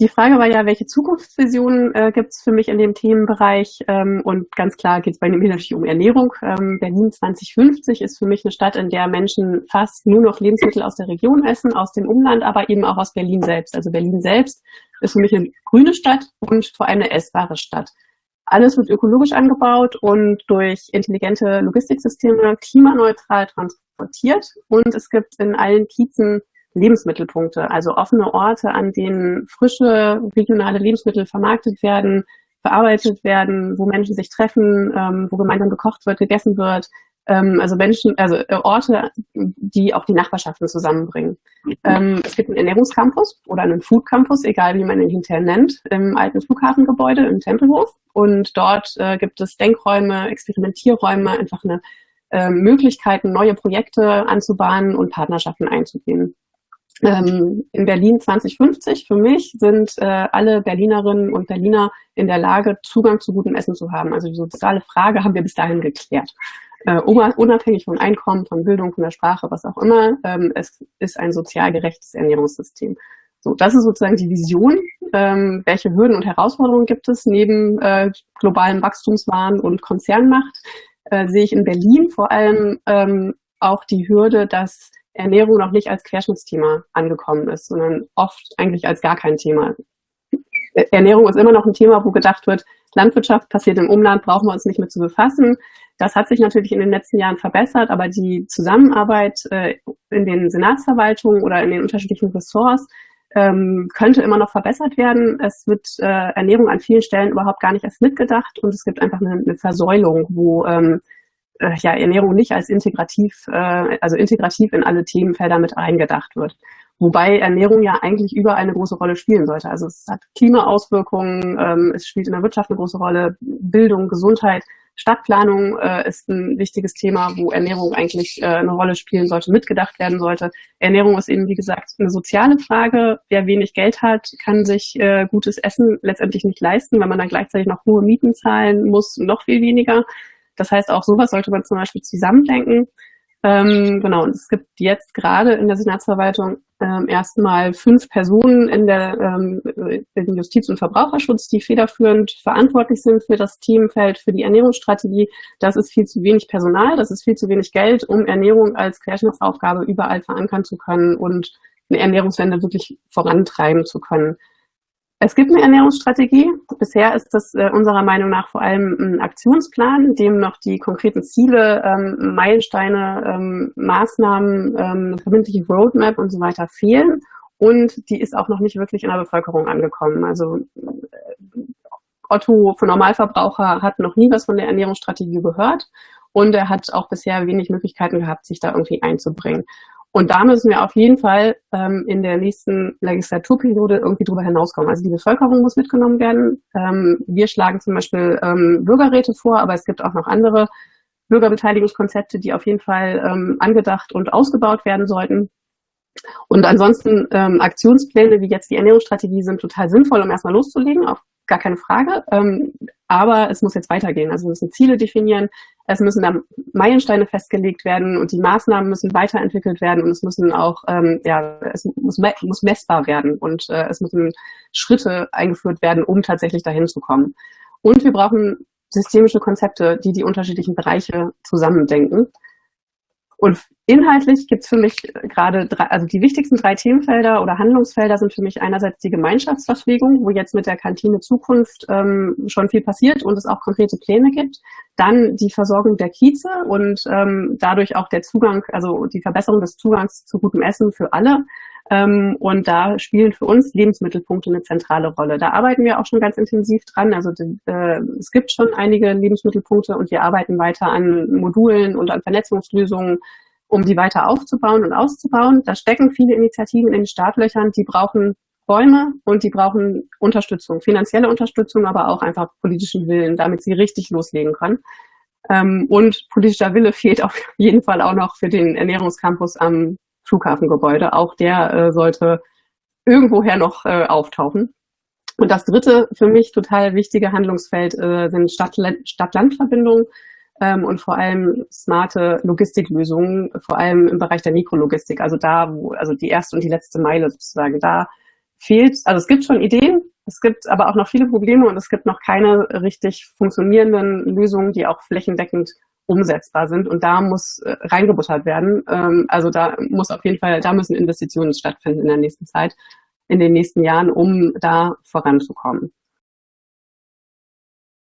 die Frage war ja, welche Zukunftsvisionen äh, gibt es für mich in dem Themenbereich? Ähm, und ganz klar geht es bei mir natürlich um Ernährung. Ähm, Berlin 2050 ist für mich eine Stadt, in der Menschen fast nur noch Lebensmittel aus der Region essen, aus dem Umland, aber eben auch aus Berlin selbst. Also Berlin selbst ist für mich eine grüne Stadt und vor allem eine essbare Stadt. Alles wird ökologisch angebaut und durch intelligente Logistiksysteme klimaneutral transportiert. Und es gibt in allen Kiezen Lebensmittelpunkte, also offene Orte, an denen frische regionale Lebensmittel vermarktet werden, verarbeitet werden, wo Menschen sich treffen, ähm, wo gemeinsam gekocht wird, gegessen wird. Ähm, also Menschen, also äh, Orte, die auch die Nachbarschaften zusammenbringen. Ähm, es gibt einen Ernährungscampus oder einen Food Campus, egal wie man ihn hinterher nennt, im alten Flughafengebäude im Tempelhof. Und dort äh, gibt es Denkräume, Experimentierräume, einfach eine äh, Möglichkeiten, neue Projekte anzubahnen und Partnerschaften einzugehen ähm, in Berlin 2050 für mich sind äh, alle Berlinerinnen und Berliner in der Lage, Zugang zu gutem Essen zu haben. Also die soziale Frage haben wir bis dahin geklärt. Äh, unabhängig von Einkommen, von Bildung, von der Sprache, was auch immer, ähm, es ist ein sozial gerechtes Ernährungssystem. So, das ist sozusagen die Vision. Ähm, welche Hürden und Herausforderungen gibt es neben äh, globalen Wachstumswahn und Konzernmacht? Äh, sehe ich in Berlin vor allem ähm, auch die Hürde, dass Ernährung noch nicht als Querschnittsthema angekommen ist, sondern oft eigentlich als gar kein Thema. Ernährung ist immer noch ein Thema, wo gedacht wird, Landwirtschaft passiert im Umland, brauchen wir uns nicht mit zu befassen. Das hat sich natürlich in den letzten Jahren verbessert, aber die Zusammenarbeit äh, in den Senatsverwaltungen oder in den unterschiedlichen Ressorts ähm, könnte immer noch verbessert werden. Es wird äh, Ernährung an vielen Stellen überhaupt gar nicht erst mitgedacht und es gibt einfach eine, eine Versäulung, wo ähm, äh, ja, Ernährung nicht als integrativ, äh, also integrativ in alle Themenfelder mit eingedacht wird. Wobei Ernährung ja eigentlich überall eine große Rolle spielen sollte. Also es hat Klimaauswirkungen, ähm, es spielt in der Wirtschaft eine große Rolle, Bildung, Gesundheit, Stadtplanung äh, ist ein wichtiges Thema, wo Ernährung eigentlich äh, eine Rolle spielen sollte, mitgedacht werden sollte. Ernährung ist eben, wie gesagt, eine soziale Frage. Wer wenig Geld hat, kann sich äh, gutes Essen letztendlich nicht leisten, wenn man dann gleichzeitig noch hohe Mieten zahlen muss, noch viel weniger. Das heißt, auch sowas sollte man zum Beispiel zusammendenken. Ähm, genau, und es gibt jetzt gerade in der Senatsverwaltung ähm, erstmal fünf Personen in der ähm, in Justiz- und Verbraucherschutz, die federführend verantwortlich sind für das Themenfeld, für die Ernährungsstrategie. Das ist viel zu wenig Personal, das ist viel zu wenig Geld, um Ernährung als Querschnittsaufgabe überall verankern zu können und eine Ernährungswende wirklich vorantreiben zu können. Es gibt eine Ernährungsstrategie. Bisher ist das äh, unserer Meinung nach vor allem ein Aktionsplan, in dem noch die konkreten Ziele, ähm, Meilensteine, ähm, Maßnahmen, ähm, verbindliche Roadmap und so weiter fehlen. Und die ist auch noch nicht wirklich in der Bevölkerung angekommen. Also äh, Otto von Normalverbraucher hat noch nie was von der Ernährungsstrategie gehört und er hat auch bisher wenig Möglichkeiten gehabt, sich da irgendwie einzubringen. Und da müssen wir auf jeden Fall ähm, in der nächsten Legislaturperiode irgendwie drüber hinauskommen. Also die Bevölkerung muss mitgenommen werden. Ähm, wir schlagen zum Beispiel ähm, Bürgerräte vor, aber es gibt auch noch andere Bürgerbeteiligungskonzepte, die auf jeden Fall ähm, angedacht und ausgebaut werden sollten. Und ansonsten ähm, Aktionspläne wie jetzt die Ernährungsstrategie sind total sinnvoll, um erstmal loszulegen, auf gar keine Frage. Ähm, aber es muss jetzt weitergehen. Also wir müssen Ziele definieren, es müssen da Meilensteine festgelegt werden und die Maßnahmen müssen weiterentwickelt werden und es müssen auch, ähm, ja, es muss, muss messbar werden und äh, es müssen Schritte eingeführt werden, um tatsächlich dahin zu kommen. Und wir brauchen systemische Konzepte, die die unterschiedlichen Bereiche zusammendenken. Und inhaltlich gibt es für mich gerade drei, also die wichtigsten drei Themenfelder oder Handlungsfelder sind für mich einerseits die Gemeinschaftsverpflegung, wo jetzt mit der Kantine Zukunft ähm, schon viel passiert und es auch konkrete Pläne gibt. Dann die Versorgung der Kieze und ähm, dadurch auch der Zugang, also die Verbesserung des Zugangs zu gutem Essen für alle. Ähm, und da spielen für uns Lebensmittelpunkte eine zentrale Rolle. Da arbeiten wir auch schon ganz intensiv dran. Also äh, es gibt schon einige Lebensmittelpunkte und wir arbeiten weiter an Modulen und an Vernetzungslösungen, um die weiter aufzubauen und auszubauen. Da stecken viele Initiativen in den Startlöchern, die brauchen Räume und die brauchen Unterstützung, finanzielle Unterstützung, aber auch einfach politischen Willen, damit sie richtig loslegen können. Ähm, und politischer Wille fehlt auf jeden Fall auch noch für den Ernährungscampus am Flughafengebäude. Auch der äh, sollte irgendwoher noch äh, auftauchen. Und das dritte für mich total wichtige Handlungsfeld äh, sind Stadt-Land-Verbindungen ähm, und vor allem smarte Logistiklösungen, vor allem im Bereich der Mikrologistik. Also da, wo, also die erste und die letzte Meile sozusagen, da fehlt, also es gibt schon Ideen, es gibt aber auch noch viele Probleme und es gibt noch keine richtig funktionierenden Lösungen, die auch flächendeckend umsetzbar sind. Und da muss äh, reingebuttert werden. Ähm, also da muss auf jeden Fall, da müssen Investitionen stattfinden in der nächsten Zeit, in den nächsten Jahren, um da voranzukommen.